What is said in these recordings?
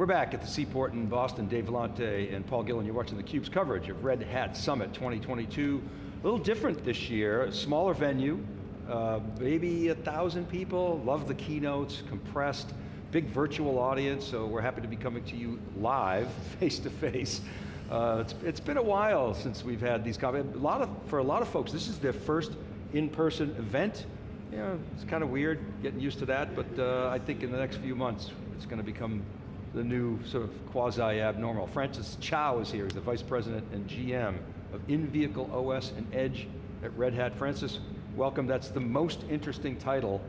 We're back at the Seaport in Boston. Dave Vellante and Paul Gillin. You're watching theCUBE's coverage of Red Hat Summit 2022. A little different this year, smaller venue, uh, maybe a thousand people, love the keynotes, compressed, big virtual audience, so we're happy to be coming to you live, face to face. Uh, it's, it's been a while since we've had these, a lot of, for a lot of folks, this is their first in-person event. You know, it's kind of weird getting used to that, but uh, I think in the next few months, it's going to become the new sort of quasi-abnormal. Francis Chow is here, he's the Vice President and GM of in-vehicle OS and Edge at Red Hat. Francis, welcome, that's the most interesting title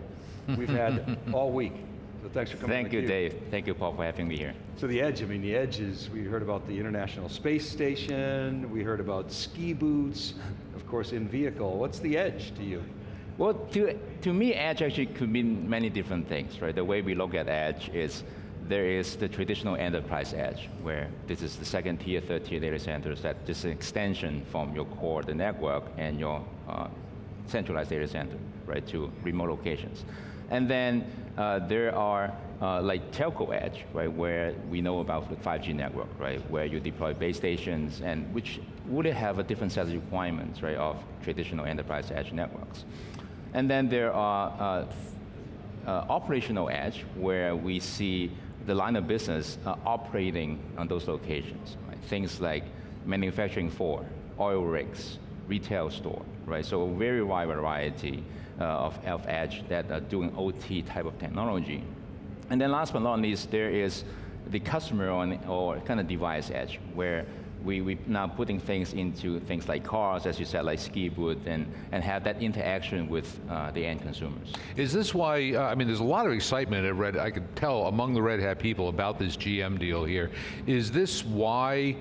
we've had all week. So thanks for coming Thank you, Dave. Thank you, Paul, for having me here. So the Edge, I mean, the Edge is, we heard about the International Space Station, we heard about ski boots, of course, in vehicle. What's the Edge to you? Well, to, to me, Edge actually could mean many different things, right? The way we look at Edge is there is the traditional enterprise edge, where this is the second tier, third tier data centers that just an extension from your core, the network, and your uh, centralized data center, right, to remote locations. And then uh, there are uh, like telco edge, right, where we know about the 5G network, right, where you deploy base stations and which would have a different set of requirements, right, of traditional enterprise edge networks. And then there are uh, uh operational edge, where we see the line of business uh, operating on those locations. Right? Things like manufacturing for oil rigs, retail store, right? So a very wide variety uh, of, of edge that are doing OT type of technology. And then last but not least, there is the customer on, or kind of device edge, where we, we now putting things into things like cars, as you said, like ski boot, and, and have that interaction with uh, the end consumers. Is this why, uh, I mean, there's a lot of excitement at Red, I could tell among the Red Hat people about this GM deal here. Is this why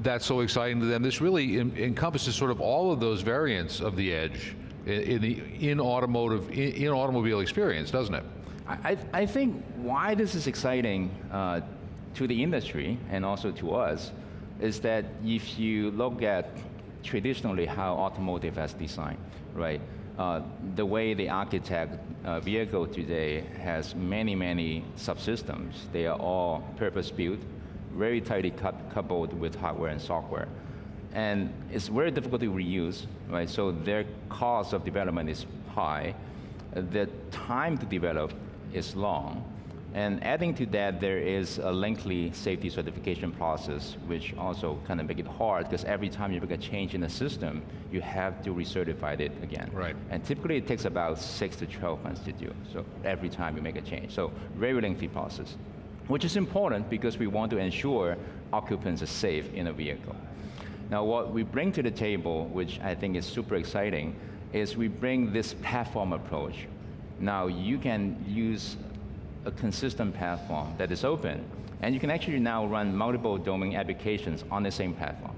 that's so exciting to them? This really encompasses sort of all of those variants of the edge in, in the in automotive, in, in, automobile experience, doesn't it? I, I think why this is exciting uh, to the industry and also to us is that if you look at traditionally how automotive has designed, right? Uh, the way they architect a vehicle today has many, many subsystems. They are all purpose-built, very tightly coupled with hardware and software. And it's very difficult to reuse, right? So their cost of development is high. The time to develop is long. And adding to that, there is a lengthy safety certification process, which also kind of make it hard, because every time you make a change in the system, you have to recertify it again. Right. And typically it takes about six to 12 months to do, so every time you make a change. So very lengthy process, which is important because we want to ensure occupants are safe in a vehicle. Now what we bring to the table, which I think is super exciting, is we bring this platform approach. Now you can use a consistent platform that is open, and you can actually now run multiple domain applications on the same platform,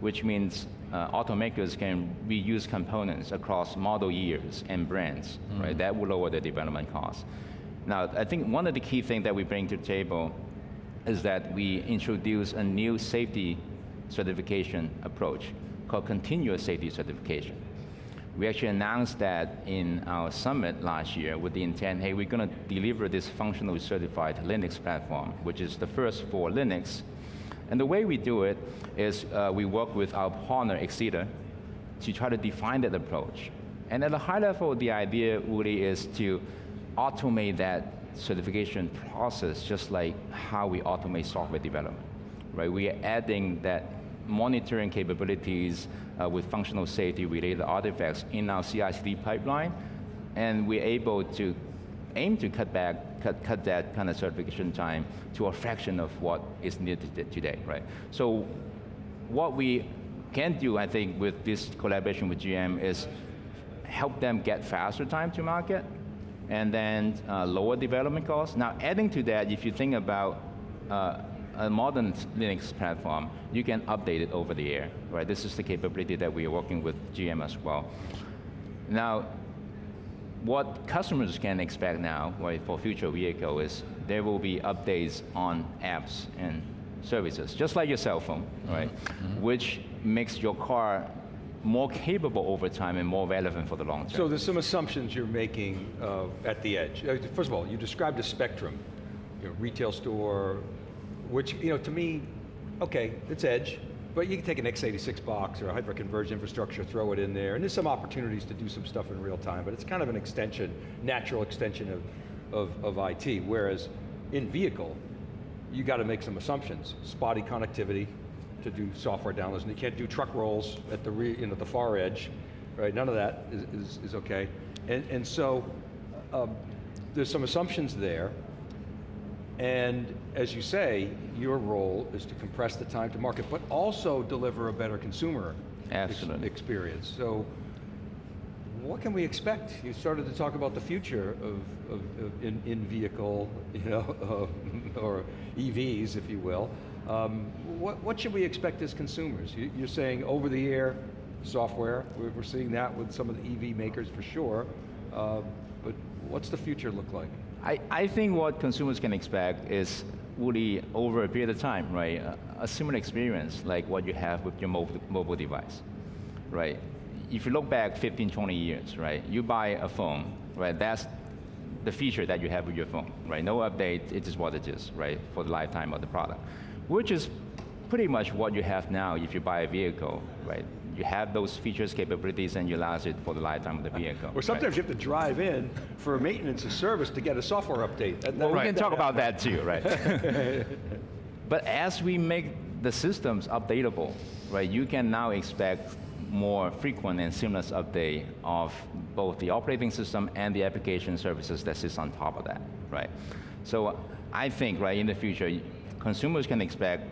which means uh, automakers can reuse components across model years and brands, mm. right? That will lower the development costs. Now, I think one of the key things that we bring to the table is that we introduce a new safety certification approach called continuous safety certification. We actually announced that in our summit last year with the intent, hey, we're going to deliver this functionally certified Linux platform, which is the first for Linux. And the way we do it is uh, we work with our partner, exida, to try to define that approach. And at a high level, the idea really is to automate that certification process just like how we automate software development. Right? We are adding that monitoring capabilities uh, with functional safety related artifacts in our CI/CD pipeline, and we're able to aim to cut back, cut, cut that kind of certification time to a fraction of what is needed today, right? So what we can do, I think, with this collaboration with GM is help them get faster time to market, and then uh, lower development costs. Now adding to that, if you think about uh, a modern Linux platform, you can update it over the air, right? This is the capability that we are working with GM as well. Now, what customers can expect now, right, for future vehicle is there will be updates on apps and services, just like your cell phone, mm-hmm. right? Mm -hmm. Which makes your car more capable over time and more relevant for the long term. So there's some assumptions you're making uh, at the edge. Uh, first of all, you described a spectrum, you know, retail store, which, you know, to me, okay, it's edge, but you can take an x86 box or a hyper-converged infrastructure, throw it in there, and there's some opportunities to do some stuff in real time, but it's kind of an extension, natural extension of, of, of IT, whereas in vehicle, you got to make some assumptions. Spotty connectivity to do software downloads, and you can't do truck rolls at the, re, you know, the far edge, right? None of that is, is, is okay. And, and so, um, there's some assumptions there, and as you say, your role is to compress the time to market, but also deliver a better consumer Absolutely. experience. So, what can we expect? You started to talk about the future of, of, of in, in vehicle, you know, or EVs, if you will. Um, what, what should we expect as consumers? You, you're saying over the air software. We're, we're seeing that with some of the EV makers for sure. Uh, but what's the future look like? I, I think what consumers can expect is really over a period of time, right? A, similar experience like what you have with your mobile, mobile device, right? If you look back 15, 20 years, right? You buy a phone, right? That's the feature that you have with your phone, right? No update, it is what it is, right? For the lifetime of the product. Which is pretty much what you have now if you buy a vehicle, right? You have those features, capabilities, and you last it for the lifetime of the vehicle. Or sometimes you have to drive in for maintenance or service to get a software update. That- Well, we that- can talk about that too, right? but as we make the systems updatable, right, you can now expect more frequent and seamless update of both the operating system and the application services that sits on top of that, right? So I think, right, in the future, consumers can expect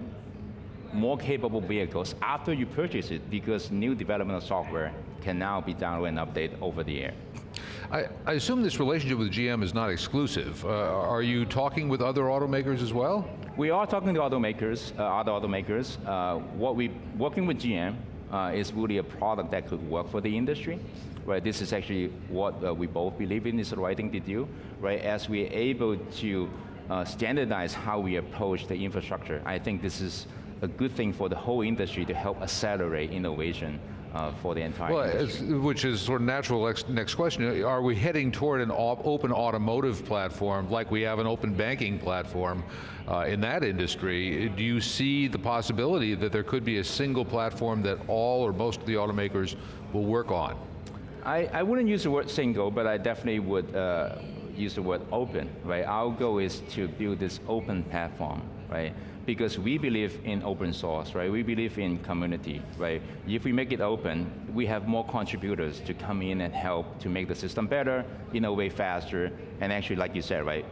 more capable vehicles after you purchase it because new development of software can now be downloaded and updated over the air. I, I assume this relationship with GM is not exclusive. Uh, are you talking with other automakers as well? We are talking to automakers, uh, other automakers. Uh, what we working with GM uh, is really a product that could work for the industry. Right, this is actually what uh, we both believe in is the right thing to do. Right, as we're able to uh, standardize how we approach the infrastructure, I think this is a good thing for the whole industry to help accelerate innovation uh, for the entire Well, industry. which is sort of natural next, next question. Are we heading toward an op- open automotive platform like we have an open banking platform uh, in that industry? Do you see the possibility that there could be a single platform that all or most of the automakers will work on? I, I wouldn't use the word single, but I definitely would uh, use the word open, right? Our goal is to build this open platform, right? Because we believe in open source, right? We believe in community, right? If we make it open, we have more contributors to come in and help to make the system better, innovate faster, and actually, like you said, right,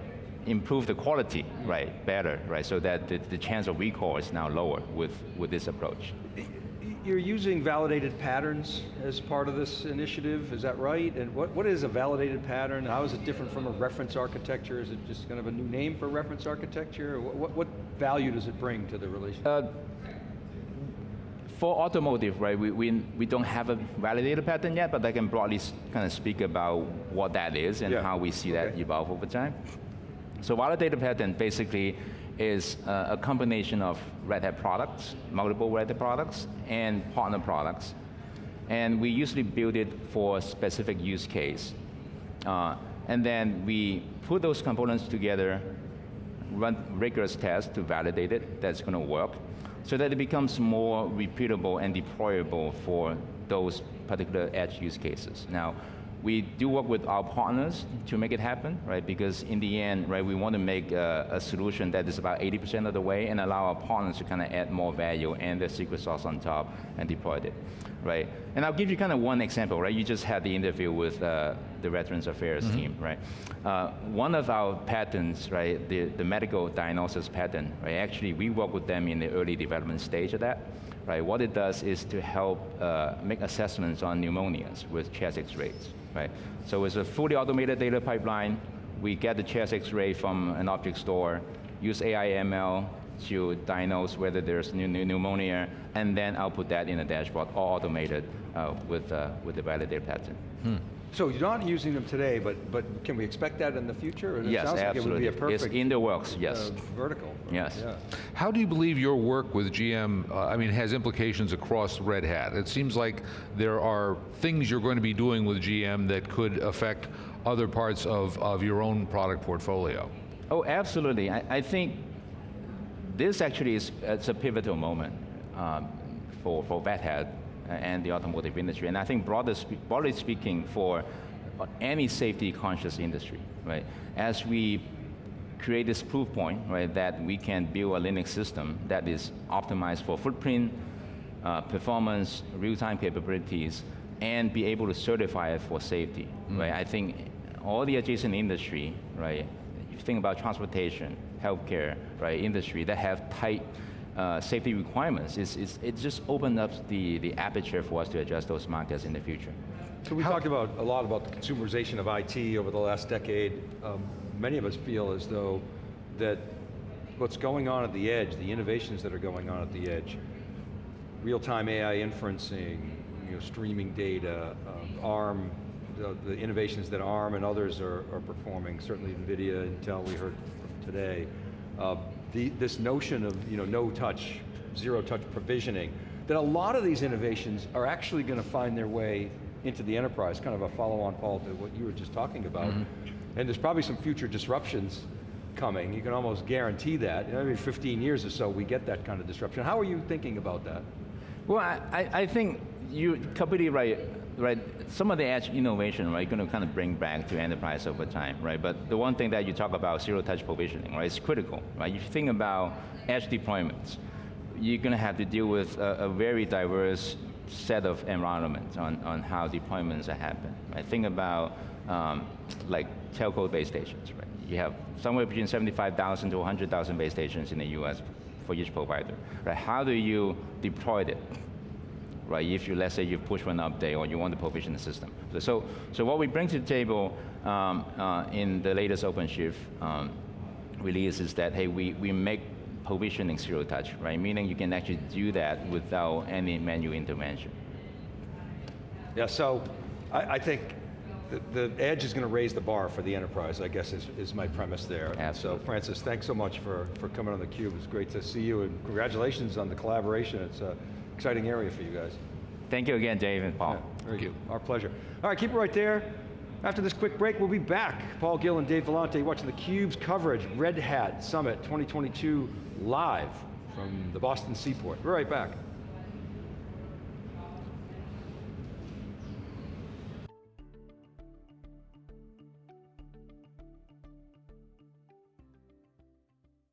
improve the quality, right, better, right? So that the, the chance of recall is now lower with, with this approach. You're using validated patterns as part of this initiative, is that right? And what, what is a validated pattern? How is it different from a reference architecture? Is it just kind of a new name for reference architecture? What, what, what value does it bring to the relationship? Uh, for automotive, right, we, we, we don't have a validated pattern yet, but I can broadly kind of speak about what that is and Yeah. how we see that evolve over time. So validated pattern basically is uh, a combination of Red Hat products, multiple Red Hat products, and partner products. And we usually build it for a specific use case. Uh, and then we put those components together, run rigorous tests to validate it, that's going to work, so that it becomes more repeatable and deployable for those particular edge use cases. Now, we do work with our partners to make it happen, right? Because in the end, right, we want to make a, a solution that is about 80% of the way and allow our partners to kind of add more value and the secret sauce on top and deploy it, right? And I'll give you kind of one example, right? You just had the interview with uh, the Veterans Affairs team, right? Uh, one of our patterns, right, the, the medical diagnosis pattern, right, actually we work with them in the early development stage of that, right? What it does is to help uh, make assessments on pneumonias with chest x-rays, right? So it's a fully automated data pipeline. We get the chest x-ray from an object store, use AI ML to diagnose whether there's pneu- pneu- pneumonia, and then output that in a dashboard, all automated uh, with, uh, with the validated pattern. So you're not using them today, but, but can we expect that in the future? And it Yes, sounds like absolutely. It would be a it's in the works, yes. uh, vertical. Yes. Yeah. How do you believe your work with GM, uh, I mean, has implications across Red Hat? It seems like there are things you're going to be doing with GM that could affect other parts of, of your own product portfolio. Oh, absolutely. I, I think this actually is it's a pivotal moment um, for, for Red Hat and the automotive industry. And I think broadly, spe broadly speaking for any safety conscious industry, right? As we create this proof point, right, that we can build a Linux system that is optimized for footprint, uh, performance, real-time capabilities, and be able to certify it for safety, right? I think all the adjacent industry, right, you think about transportation, healthcare, right, industry that have tight uh, safety requirements, it's, it's, it just opened up the, the aperture for us to address those markets in the future. So we talked about a lot about the consumerization of IT over the last decade. Um, many of us feel as though that what's going on at the edge, the innovations that are going on at the edge, real-time AI inferencing, you know, streaming data, um, ARM, the, the innovations that ARM and others are, are performing, certainly NVIDIA, Intel we heard today. Uh, the, this notion of you know, no touch, zero touch provisioning, that a lot of these innovations are actually going to find their way into the enterprise, kind of a follow-on, Paul, to what you were just talking about. Mm-hmm. And there's probably some future disruptions coming. You can almost guarantee that. In every 15 years or so, we get that kind of disruption. How are you thinking about that? Well, I, I think you're completely right. Right, some of the edge innovation, right, going to kind of bring back to enterprise over time, right? But the one thing that you talk about, zero-touch provisioning, right, is critical, right? If you think about edge deployments, you're going to have to deal with a, a very diverse set of environments on, on how deployments happen. happening. Right? Think about um, like telco base stations, right? You have somewhere between 75,000 to 100,000 base stations in the US for each provider, right? How do you deploy it? Right, if you, let's say you push an update or you want to provision the system. So, so what we bring to the table um, uh, in the latest OpenShift um, release is that, hey, we, we make provisioning zero touch, right? Meaning you can actually do that without any manual intervention. Yeah, so I, I think the, the edge is going to raise the bar for the enterprise, I guess is, is my premise there. Absolutely. So Francis, thanks so much for, for coming on theCUBE. It's great to see you and congratulations on the collaboration. It's an exciting area for you guys. Thank you again, Dave and Paul. Yeah, very good. Our pleasure. All right, keep it right there. After this quick break, we'll be back. Paul Gillin Dave Vellante watching theCUBE's coverage, Red Hat Summit 2022 live from the Boston Seaport. We're right back.